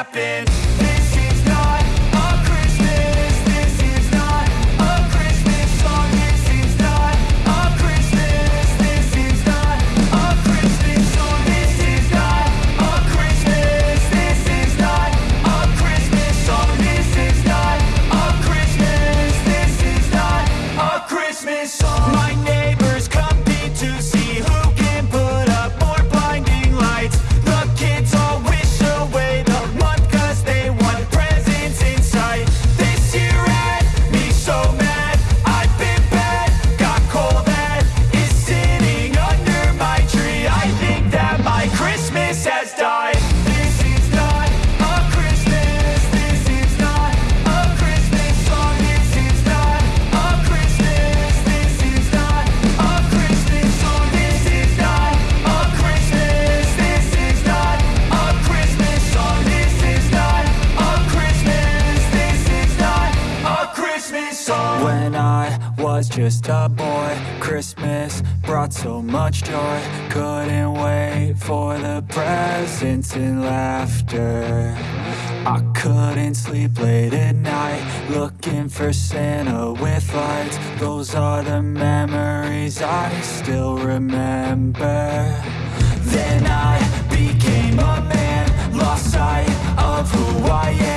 Happened. Was just a boy. Christmas brought so much joy. Couldn't wait for the presents and laughter. I couldn't sleep late at night Looking for Santa with lights. Those are the memories I still remember. Then I became a man Lost sight of who I am